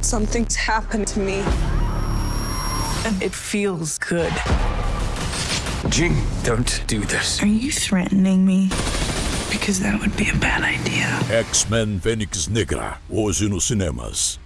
Something's happened to me. And it feels good. Jean, don't do this. Are you threatening me? Because that would be a bad idea. X-Men Fênix Negra, hoje nos cinemas.